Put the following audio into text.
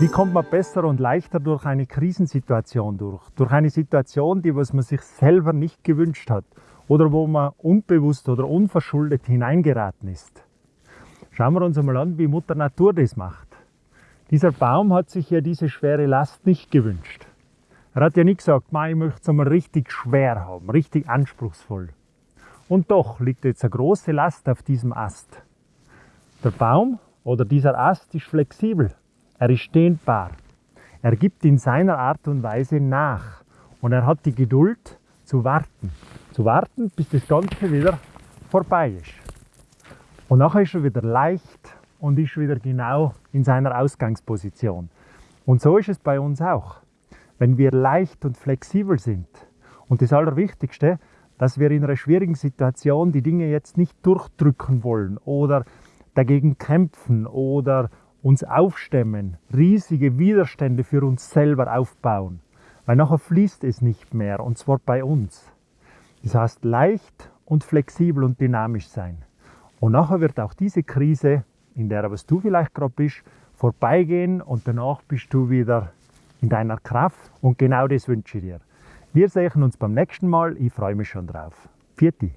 Wie kommt man besser und leichter durch eine Krisensituation durch? Durch eine Situation, die was man sich selber nicht gewünscht hat oder wo man unbewusst oder unverschuldet hineingeraten ist. Schauen wir uns einmal an, wie Mutter Natur das macht. Dieser Baum hat sich ja diese schwere Last nicht gewünscht. Er hat ja nicht gesagt, ich möchte es einmal richtig schwer haben, richtig anspruchsvoll. Und doch liegt jetzt eine große Last auf diesem Ast. Der Baum oder dieser Ast ist flexibel. Er ist dehnbar. Er gibt in seiner Art und Weise nach. Und er hat die Geduld zu warten. Zu warten, bis das Ganze wieder vorbei ist. Und nachher ist er wieder leicht und ist wieder genau in seiner Ausgangsposition. Und so ist es bei uns auch. Wenn wir leicht und flexibel sind. Und das Allerwichtigste, dass wir in einer schwierigen Situation die Dinge jetzt nicht durchdrücken wollen oder dagegen kämpfen oder uns aufstemmen, riesige Widerstände für uns selber aufbauen, weil nachher fließt es nicht mehr und zwar bei uns. Das heißt leicht und flexibel und dynamisch sein. Und nachher wird auch diese Krise, in der was du vielleicht gerade bist, vorbeigehen und danach bist du wieder in deiner Kraft und genau das wünsche ich dir. Wir sehen uns beim nächsten Mal. Ich freue mich schon drauf. Vierte.